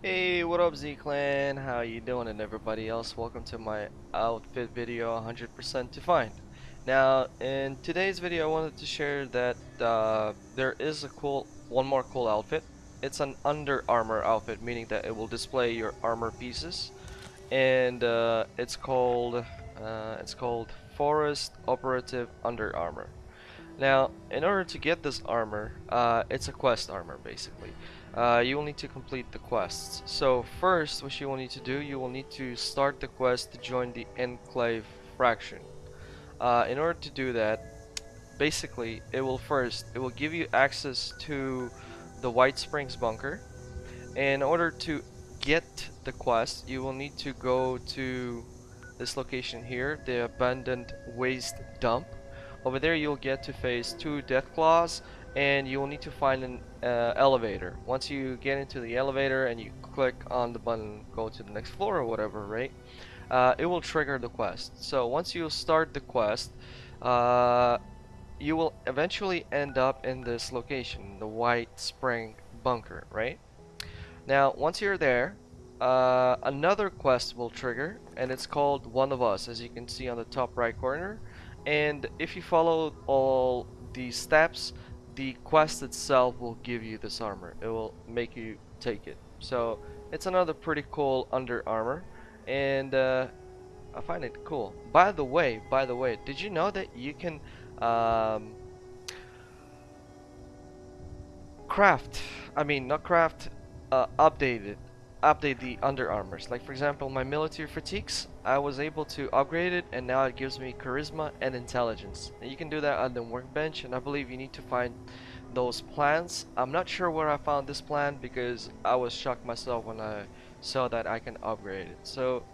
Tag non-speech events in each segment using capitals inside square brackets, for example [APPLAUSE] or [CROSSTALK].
Hey, what up Z-Clan? How you doing and everybody else? Welcome to my outfit video 100% to find. Now, in today's video I wanted to share that uh, there is a cool, one more cool outfit. It's an Under Armour outfit, meaning that it will display your armor pieces. And uh, it's called, uh, it's called Forest Operative Under Armour. Now, in order to get this armor, uh, it's a quest armor basically uh, you will need to complete the quests. So first, what you will need to do, you will need to start the quest to join the Enclave Fraction. Uh, in order to do that, basically, it will first, it will give you access to the White Springs bunker. In order to get the quest, you will need to go to this location here, the Abandoned Waste Dump. Over there, you'll get to face two Deathclaws and you will need to find an uh, elevator. Once you get into the elevator and you click on the button, go to the next floor or whatever, right? Uh, it will trigger the quest. So once you start the quest, uh, you will eventually end up in this location, the White Spring Bunker, right? Now, once you're there, uh, another quest will trigger, and it's called One of Us, as you can see on the top right corner. And if you follow all these steps, the quest itself will give you this armor. It will make you take it. So it's another pretty cool under armor, and uh, I find it cool. By the way, by the way, did you know that you can um, craft? I mean, not craft, uh, update it update the under armors. Like for example, my military fatigues, I was able to upgrade it and now it gives me charisma and intelligence. And you can do that on the workbench and I believe you need to find those plans. I'm not sure where I found this plan because I was shocked myself when I saw that I can upgrade it. So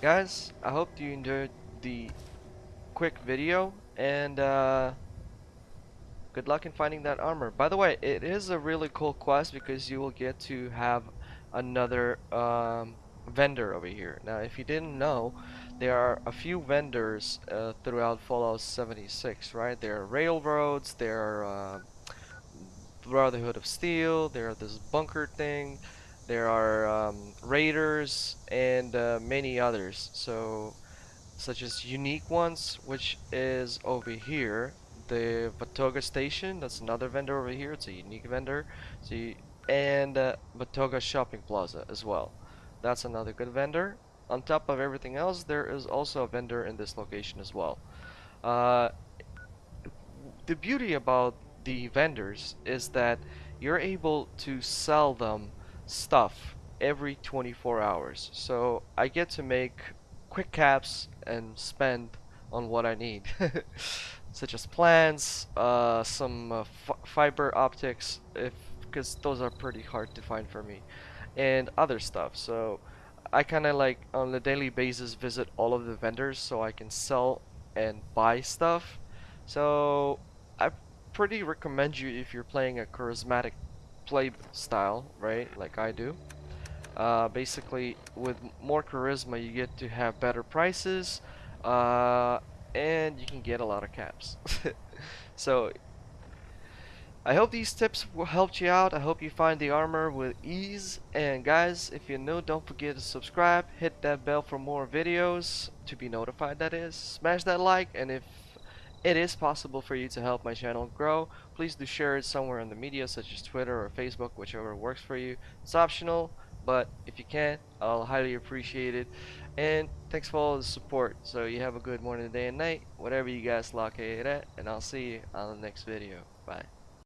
guys, I hope you enjoyed the quick video and uh, good luck in finding that armor. By the way, it is a really cool quest because you will get to have another um, vendor over here. Now, if you didn't know, there are a few vendors uh, throughout Fallout 76, right? There are railroads, there are uh, Brotherhood of Steel, there are this bunker thing, there are um, raiders, and uh, many others. So, such as unique ones, which is over here. The Watoga station, that's another vendor over here. It's a unique vendor. So you, and uh, Watoga Shopping Plaza as well. That's another good vendor. On top of everything else, there is also a vendor in this location as well. Uh, the beauty about the vendors is that you're able to sell them stuff every 24 hours. So I get to make quick caps and spend on what I need. [LAUGHS] such as plants, uh, some uh, fiber optics if because those are pretty hard to find for me and other stuff. So I kinda like on a daily basis visit all of the vendors so I can sell and buy stuff. So I pretty recommend you if you're playing a charismatic play style right like I do. Uh, basically with more charisma you get to have better prices uh, and you can get a lot of caps. [LAUGHS] So I hope these tips will helped you out. I hope you find the armor with ease. And guys, if you're new, don't forget to subscribe. Hit that bell for more videos to be notified that is. Smash that like and if it is possible for you to help my channel grow, please do share it somewhere in the media such as Twitter or Facebook, whichever works for you. It's optional, but if you can, I'll highly appreciate it. And thanks for all the support. So you have a good morning, day, and night, whatever you guys lock it at, and I'll see you on the next video. Bye.